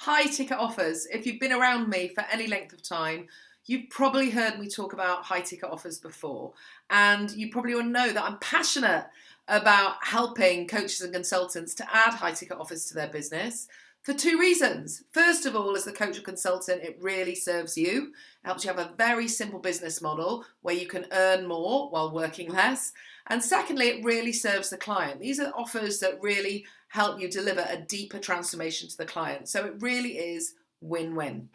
high ticket offers. If you've been around me for any length of time, you've probably heard me talk about high ticket offers before. And you probably will know that I'm passionate about helping coaches and consultants to add high ticket offers to their business for two reasons. First of all, as the coach or consultant, it really serves you. It helps you have a very simple business model where you can earn more while working less. And secondly, it really serves the client. These are offers that really help you deliver a deeper transformation to the client. So it really is win-win.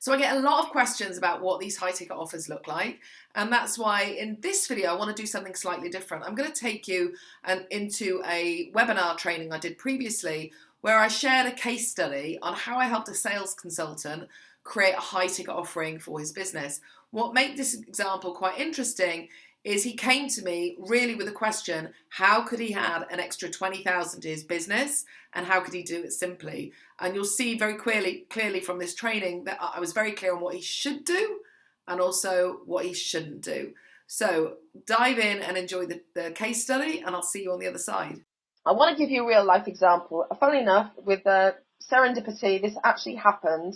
So I get a lot of questions about what these high ticket offers look like. And that's why in this video, I want to do something slightly different. I'm going to take you and into a webinar training I did previously where I shared a case study on how I helped a sales consultant create a high ticket offering for his business. What made this example quite interesting is he came to me really with a question, how could he add an extra 20,000 to his business and how could he do it simply? And you'll see very clearly, clearly from this training that I was very clear on what he should do and also what he shouldn't do. So dive in and enjoy the, the case study and I'll see you on the other side. I want to give you a real life example. Funnily enough, with uh, serendipity, this actually happened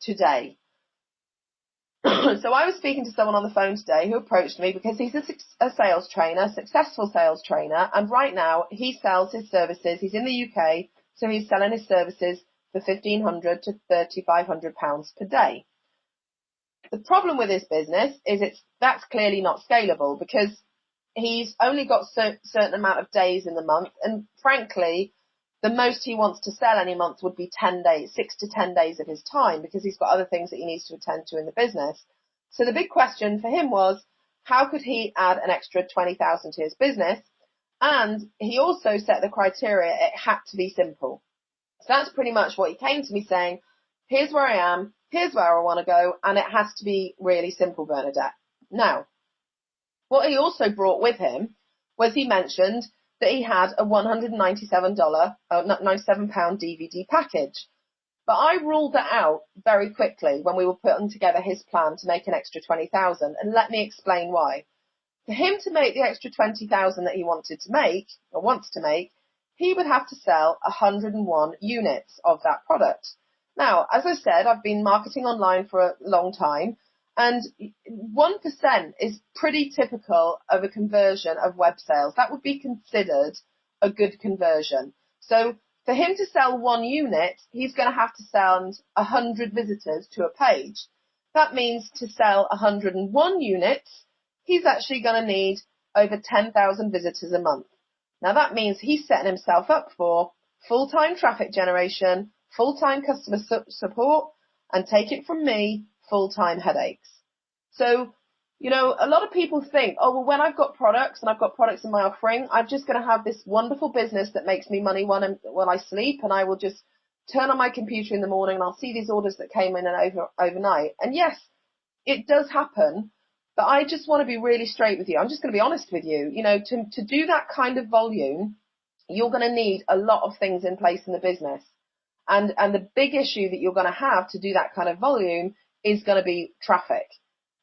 today. so I was speaking to someone on the phone today who approached me because he's a, a sales trainer, successful sales trainer, and right now he sells his services. He's in the UK, so he's selling his services for fifteen hundred to thirty five hundred pounds per day. The problem with this business is it's that's clearly not scalable because he's only got a certain amount of days in the month, and frankly, the most he wants to sell any month would be 10 days, six to 10 days of his time because he's got other things that he needs to attend to in the business. So the big question for him was, how could he add an extra 20,000 to his business? And he also set the criteria, it had to be simple. So that's pretty much what he came to me saying, here's where I am, here's where I want to go, and it has to be really simple, Bernadette. Now, what he also brought with him was he mentioned that he had a $197, uh, 97 pound DVD package. But I ruled that out very quickly when we were putting together his plan to make an extra 20,000 and let me explain why. For him to make the extra 20,000 that he wanted to make or wants to make, he would have to sell 101 units of that product. Now, as I said, I've been marketing online for a long time and 1% is pretty typical of a conversion of web sales. That would be considered a good conversion. So for him to sell one unit, he's going to have to send 100 visitors to a page. That means to sell 101 units, he's actually going to need over 10,000 visitors a month. Now that means he's setting himself up for full-time traffic generation, full-time customer su- support, and take it from me, full-time headaches. So, you know, a lot of people think, oh, well, when I've got products and I've got products in my offering, I'm just going to have this wonderful business that makes me money when, I'm, when I sleep and I will just turn on my computer in the morning and I'll see these orders that came in and over, overnight. And yes, it does happen, but I just want to be really straight with you. I'm just going to be honest with you. You know, to, to do that kind of volume, you're going to need a lot of things in place in the business. And, and the big issue that you're going to have to do that kind of volume is going to be traffic.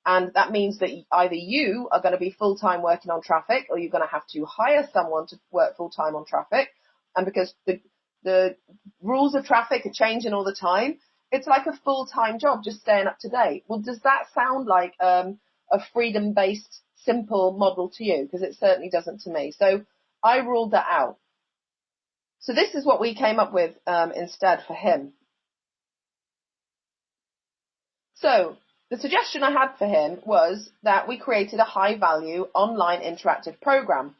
And that means that either you are going to be full time working on traffic or you're going to have to hire someone to work full time on traffic. And because the, the rules of traffic are changing all the time, it's like a full time job just staying up to date. Well, does that sound like um, a freedom based simple model to you? Because it certainly doesn't to me. So I ruled that out. So this is what we came up with um, instead for him. So the suggestion I had for him was that we created a high value online interactive program.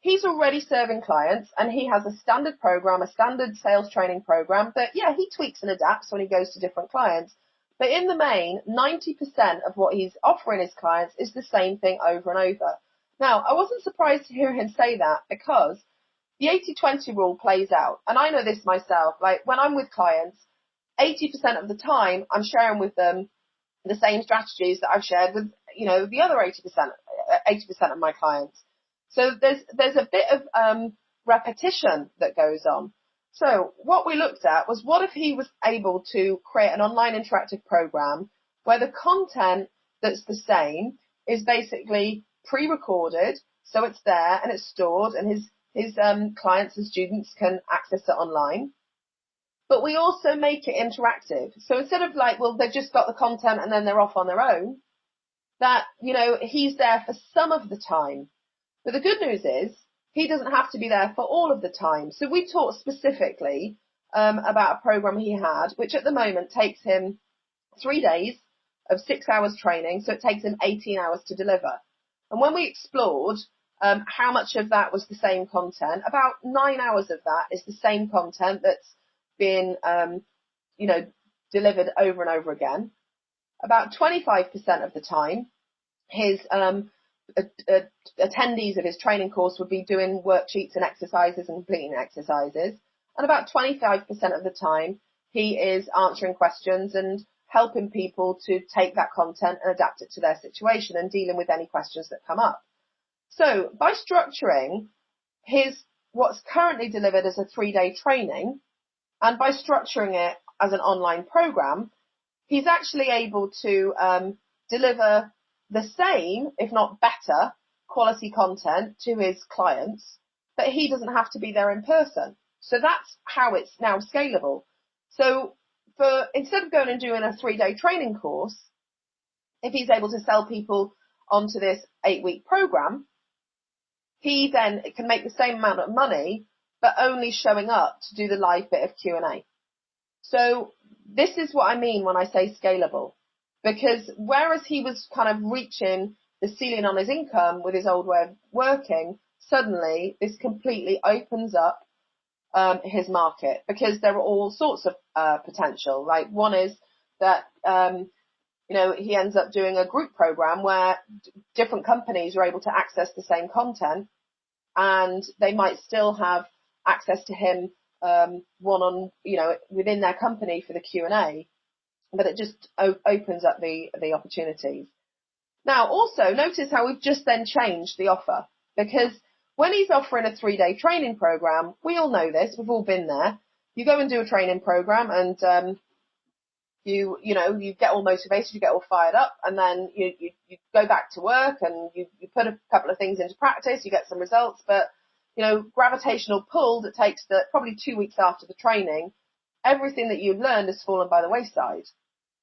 He's already serving clients and he has a standard program, a standard sales training program that, yeah, he tweaks and adapts when he goes to different clients. But in the main, 90% of what he's offering his clients is the same thing over and over. Now, I wasn't surprised to hear him say that because the 80-20 rule plays out. And I know this myself. Like when I'm with clients, 80% of the time I'm sharing with them the same strategies that I've shared with, you know, the other 80%, 80% of my clients. So there's, there's a bit of, um, repetition that goes on. So what we looked at was what if he was able to create an online interactive program where the content that's the same is basically pre-recorded, so it's there and it's stored and his, his um, clients and students can access it online. But we also make it interactive. So instead of like, well, they've just got the content and then they're off on their own, that, you know, he's there for some of the time. But the good news is he doesn't have to be there for all of the time. So we talked specifically um, about a program he had, which at the moment takes him three days of six hours training. So it takes him 18 hours to deliver. And when we explored um, how much of that was the same content, about nine hours of that is the same content that's been, um, you know, delivered over and over again. About 25% of the time, his um, attendees of his training course would be doing worksheets and exercises and completing exercises. And about 25% of the time, he is answering questions and helping people to take that content and adapt it to their situation and dealing with any questions that come up. So by structuring his what's currently delivered as a three day training and by structuring it as an online program, he's actually able to um, deliver the same, if not better, quality content to his clients, but he doesn't have to be there in person. So that's how it's now scalable. So for instead of going and doing a three day training course, if he's able to sell people onto this eight week program, he then can make the same amount of money, but only showing up to do the live bit of Q and A. So this is what I mean when I say scalable. Because whereas he was kind of reaching the ceiling on his income with his old way of working, suddenly this completely opens up um, his market because there are all sorts of uh, potential. Like one is that um, you know he ends up doing a group program where d- different companies are able to access the same content, and they might still have access to him um, one on you know within their company for the Q and A, but it just o- opens up the, the opportunities. Now also notice how we've just then changed the offer because when he's offering a three day training program, we all know this, we've all been there. You go and do a training program and, um, you, you know, you get all motivated, you get all fired up and then you, you, you go back to work and you, you put a couple of things into practice, you get some results, but you know, gravitational pull that takes the, probably two weeks after the training, everything that you've learned has fallen by the wayside.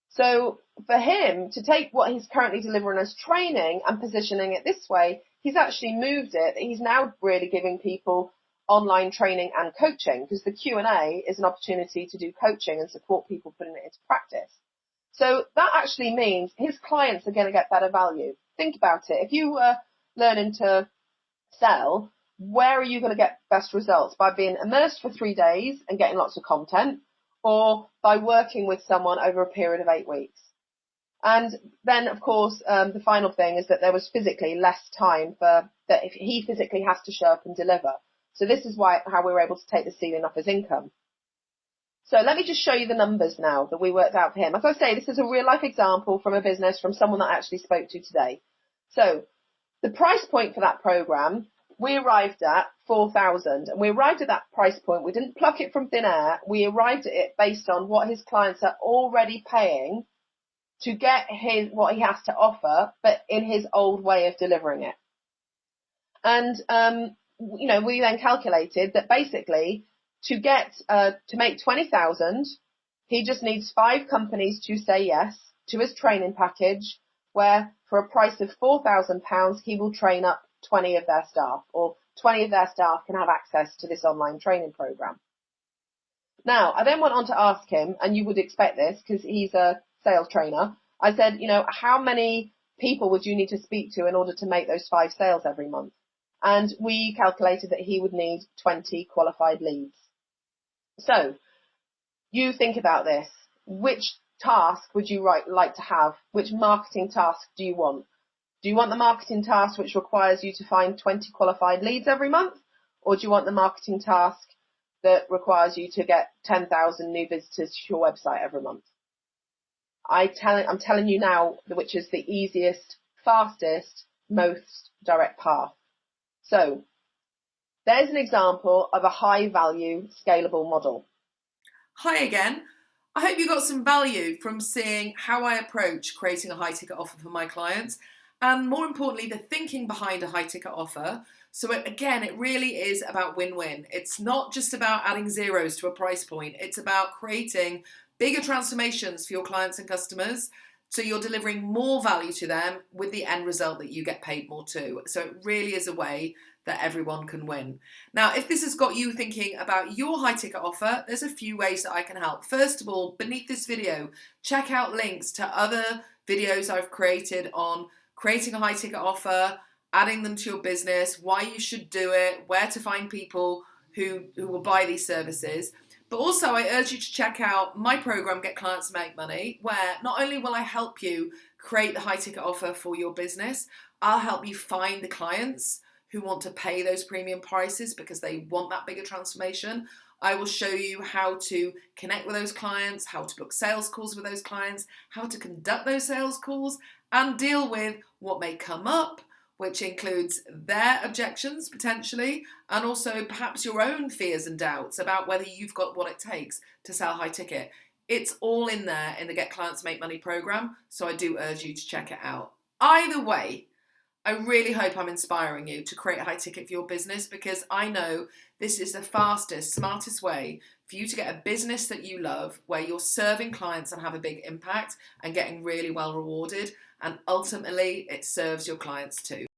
So for him to take what he's currently delivering as training and positioning it this way, he's actually moved it. He's now really giving people online training and coaching because the Q&A is an opportunity to do coaching and support people putting it into practice. So that actually means his clients are going to get better value. Think about it. If you were learning to sell, where are you going to get best results? By being immersed for three days and getting lots of content or by working with someone over a period of eight weeks. And then, of course, um, the final thing is that there was physically less time for that if he physically has to show up and deliver. So this is why how we were able to take the ceiling off his income. So let me just show you the numbers now that we worked out for him. As I say, this is a real life example from a business from someone that I actually spoke to today. So the price point for that program we arrived at 4,000 and we arrived at that price point. We didn't pluck it from thin air. We arrived at it based on what his clients are already paying to get his, what he has to offer, but in his old way of delivering it. And, um, you know, we then calculated that basically to get, uh, to make 20,000, he just needs five companies to say yes to his training package where for a price of £4,000, he will train up 20 of their staff or 20 of their staff can have access to this online training program. Now, I then went on to ask him, and you would expect this because he's a sales trainer. I said, you know, how many people would you need to speak to in order to make those five sales every month? And we calculated that he would need 20 qualified leads. So, you think about this. Which task would you like to have? Which marketing task do you want? Do you want the marketing task which requires you to find 20 qualified leads every month? Or do you want the marketing task that requires you to get 10,000 new visitors to your website every month? I tell, I'm telling you now which is the easiest, fastest, most direct path. So there's an example of a high value scalable model. Hi again. I hope you got some value from seeing how I approach creating a high ticket offer for my clients and more importantly, the thinking behind a high ticket offer So it, again, it really is about win-win. It's not just about adding zeros to a price point. It's about creating bigger transformations for your clients and customers so you're delivering more value to them with the end result that you get paid more too. So it really is a way that everyone can win. Now, if this has got you thinking about your high ticket offer, there's a few ways that I can help. First of all, beneath this video, check out links to other videos I've created on creating a high ticket offer, adding them to your business, why you should do it, where to find people who, who will buy these services. But also, I urge you to check out my program, Get Clients to Make Money, where not only will I help you create the high ticket offer for your business, I'll help you find the clients who want to pay those premium prices because they want that bigger transformation. I will show you how to connect with those clients, how to book sales calls with those clients, how to conduct those sales calls, and deal with what may come up which includes their objections potentially, and also perhaps your own fears and doubts about whether you've got what it takes to sell high ticket. It's all in there in the Get Clients Make Money program, so I do urge you to check it out. Either way, I really hope I'm inspiring you to create a high ticket for your business because I know this is the fastest, smartest way for you to get a business that you love where you're serving clients and have a big impact and getting really well rewarded. And ultimately, it serves your clients too.